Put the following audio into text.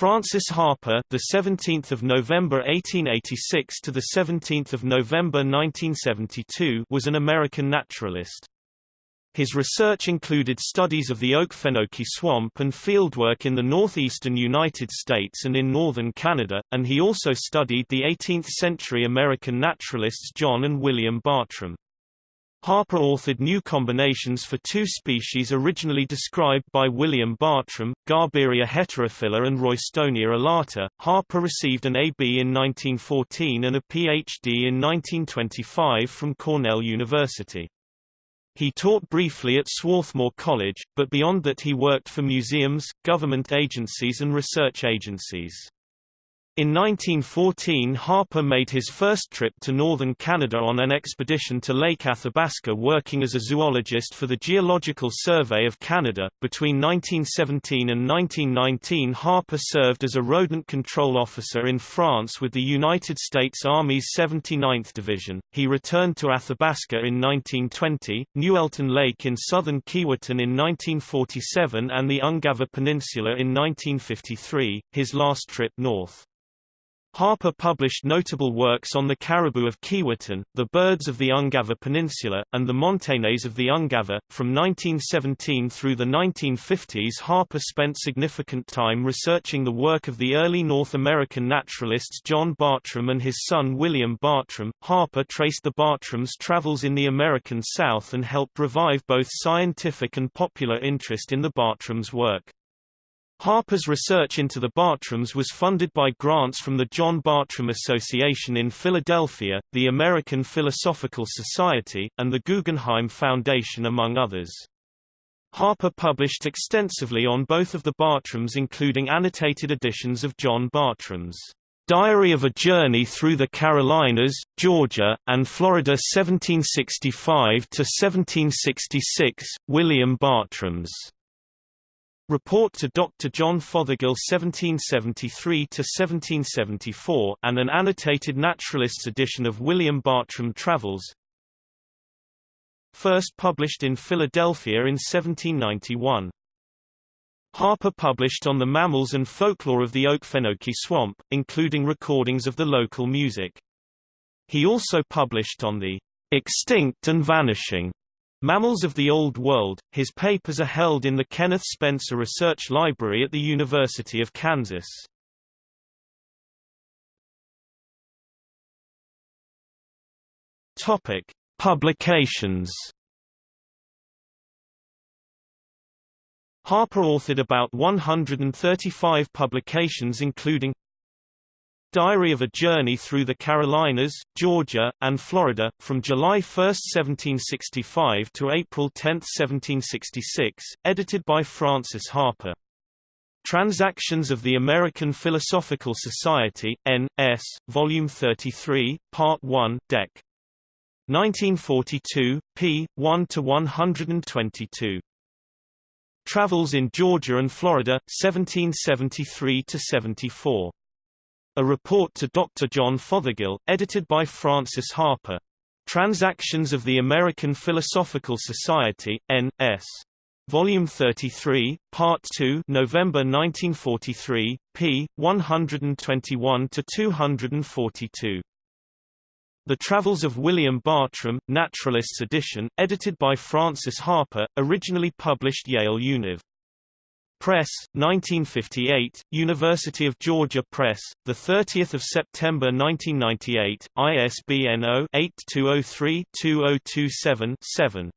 Francis Harper, the 17th of November 1886 to the 17th of November 1972, was an American naturalist. His research included studies of the Okefenokee swamp and fieldwork in the northeastern United States and in northern Canada, and he also studied the 18th-century American naturalists John and William Bartram. Harper authored new combinations for two species originally described by William Bartram, Garberia heterophylla and Roystonea elata. Harper received an A.B. in 1914 and a Ph.D. in 1925 from Cornell University. He taught briefly at Swarthmore College, but beyond that he worked for museums, government agencies and research agencies. In 1914 Harper made his first trip to northern Canada on an expedition to Lake Athabasca working as a zoologist for the Geological Survey of Canada. Between 1917 and 1919 Harper served as a rodent control officer in France with the United States Army's 79th Division. He returned to Athabasca in 1920, Nueltin Lake in southern Keewatin in 1947 and the Ungava Peninsula in 1953, his last trip north. Harper published notable works on the caribou of Keewatin, the birds of the Ungava Peninsula, and the Montagnais of the Ungava. From 1917 through the 1950s Harper spent significant time researching the work of the early North American naturalists John Bartram and his son William Bartram. Harper traced the Bartrams' travels in the American South and helped revive both scientific and popular interest in the Bartrams' work. Harper's research into the Bartrams was funded by grants from the John Bartram Association in Philadelphia, the American Philosophical Society, and the Guggenheim Foundation among others. Harper published extensively on both of the Bartrams including annotated editions of John Bartram's Diary of a Journey Through the Carolinas, Georgia, and Florida 1765–1766, William Bartram's Report to Dr. John Fothergill 1773–1774 and an annotated naturalist's edition of William Bartram Travels First published in Philadelphia in 1791. Harper published on the mammals and folklore of the Okefenokee Swamp, including recordings of the local music. He also published on the extinct and vanishing Mammals of the Old World. His papers are held in the Kenneth Spencer Research Library at the University of Kansas. Topic: Publications. Harper authored about 135 publications including Diary of a Journey Through the Carolinas, Georgia, and Florida, from July 1, 1765 to April 10, 1766, edited by Francis Harper. Transactions of the American Philosophical Society, N.S., Volume 33, Part 1, Dec. 1942, p. 1–122. Travels in Georgia and Florida, 1773–74. A report to Dr. John Fothergill, edited by Francis Harper. Transactions of the American Philosophical Society, N.S. Volume 33, Part 2 November 1943, p. 121–242. The Travels of William Bartram, Naturalists edition, edited by Francis Harper, originally published Yale Univ. Press, 1958, University of Georgia Press, 30 September 1998, ISBN 0-8203-2027-7.